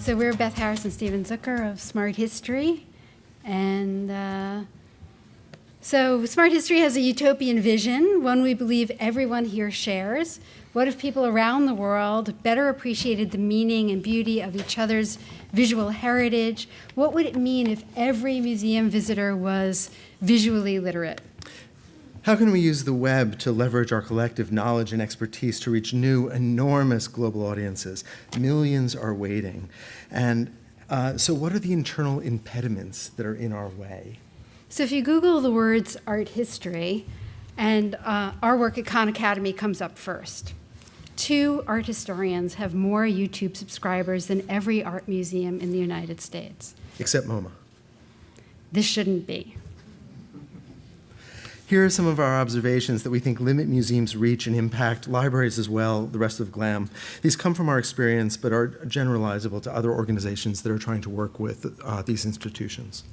So we're Beth Harris and Steven Zucker of Smart History. And uh, so Smart History has a utopian vision, one we believe everyone here shares. What if people around the world better appreciated the meaning and beauty of each other's visual heritage? What would it mean if every museum visitor was visually literate? How can we use the web to leverage our collective knowledge and expertise to reach new, enormous global audiences? Millions are waiting. And uh, so, what are the internal impediments that are in our way? So, if you Google the words art history, and uh, our work at Khan Academy comes up first. Two art historians have more YouTube subscribers than every art museum in the United States. Except MoMA. This shouldn't be. Here are some of our observations that we think limit museums' reach and impact libraries as well, the rest of GLAM. These come from our experience, but are generalizable to other organizations that are trying to work with uh, these institutions.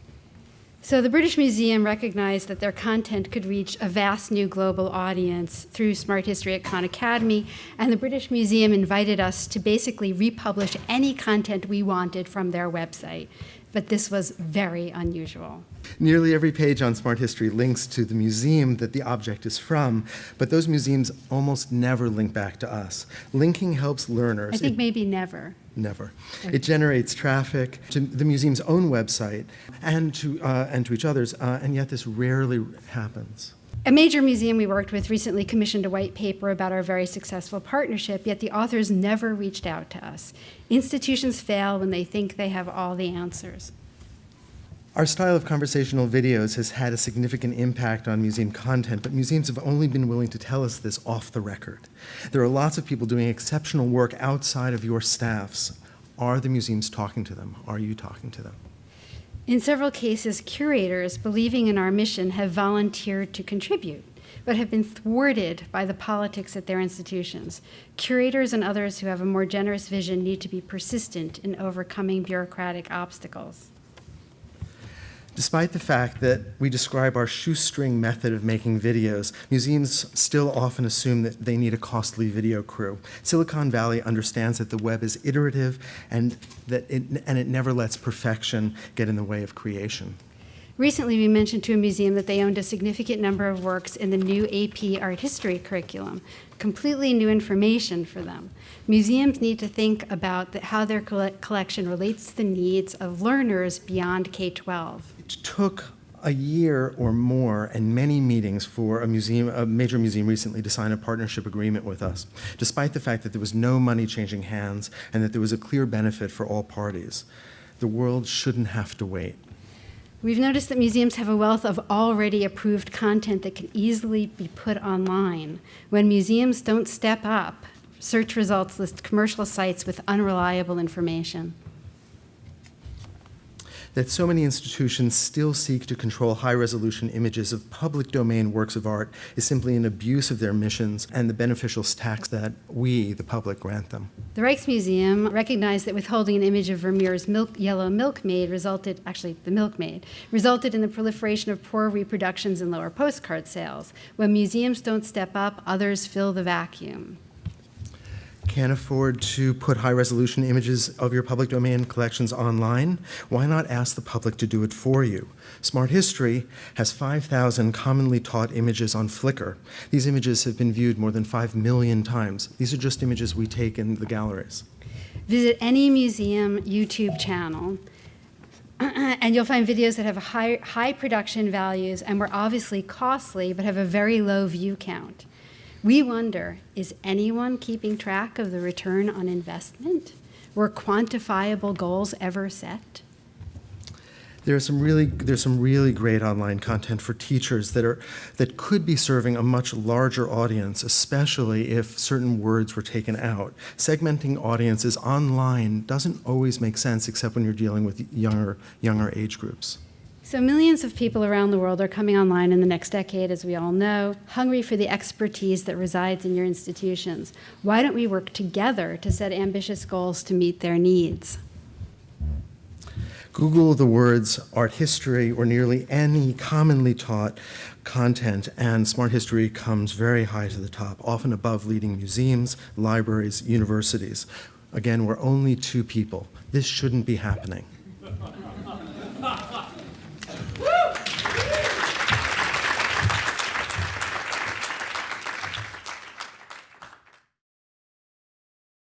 So the British Museum recognized that their content could reach a vast new global audience through Smart History at Khan Academy, and the British Museum invited us to basically republish any content we wanted from their website. But this was very unusual. Nearly every page on Smart History links to the museum that the object is from, but those museums almost never link back to us. Linking helps learners. I think it, maybe never. Never. Okay. It generates traffic to the museum's own website and to, uh, and to each other's, uh, and yet this rarely happens. A major museum we worked with recently commissioned a white paper about our very successful partnership, yet the authors never reached out to us. Institutions fail when they think they have all the answers. Our style of conversational videos has had a significant impact on museum content, but museums have only been willing to tell us this off the record. There are lots of people doing exceptional work outside of your staffs. Are the museums talking to them? Are you talking to them? In several cases, curators, believing in our mission, have volunteered to contribute, but have been thwarted by the politics at their institutions. Curators and others who have a more generous vision need to be persistent in overcoming bureaucratic obstacles. Despite the fact that we describe our shoestring method of making videos, museums still often assume that they need a costly video crew. Silicon Valley understands that the web is iterative and that it, and it never lets perfection get in the way of creation. Recently, we mentioned to a museum that they owned a significant number of works in the new AP art history curriculum, completely new information for them. Museums need to think about the, how their collection relates to the needs of learners beyond K-12. It took a year or more and many meetings for a museum, a major museum recently to sign a partnership agreement with us, despite the fact that there was no money changing hands and that there was a clear benefit for all parties. The world shouldn't have to wait. We've noticed that museums have a wealth of already approved content that can easily be put online. When museums don't step up, search results list commercial sites with unreliable information that so many institutions still seek to control high resolution images of public domain works of art is simply an abuse of their missions and the beneficial tax that we, the public, grant them. The Rijksmuseum recognized that withholding an image of Vermeer's milk, yellow milkmaid resulted, actually, the milkmaid, resulted in the proliferation of poor reproductions and lower postcard sales. When museums don't step up, others fill the vacuum can't afford to put high resolution images of your public domain collections online, why not ask the public to do it for you? Smart History has 5,000 commonly taught images on Flickr. These images have been viewed more than 5 million times. These are just images we take in the galleries. Visit any museum YouTube channel and you'll find videos that have high, high production values and were obviously costly but have a very low view count. We wonder, is anyone keeping track of the return on investment? Were quantifiable goals ever set? There's some really there's some really great online content for teachers that are that could be serving a much larger audience, especially if certain words were taken out. Segmenting audiences online doesn't always make sense except when you're dealing with younger younger age groups. So millions of people around the world are coming online in the next decade, as we all know, hungry for the expertise that resides in your institutions. Why don't we work together to set ambitious goals to meet their needs? Google the words art history or nearly any commonly taught content, and smart history comes very high to the top, often above leading museums, libraries, universities. Again, we're only two people. This shouldn't be happening.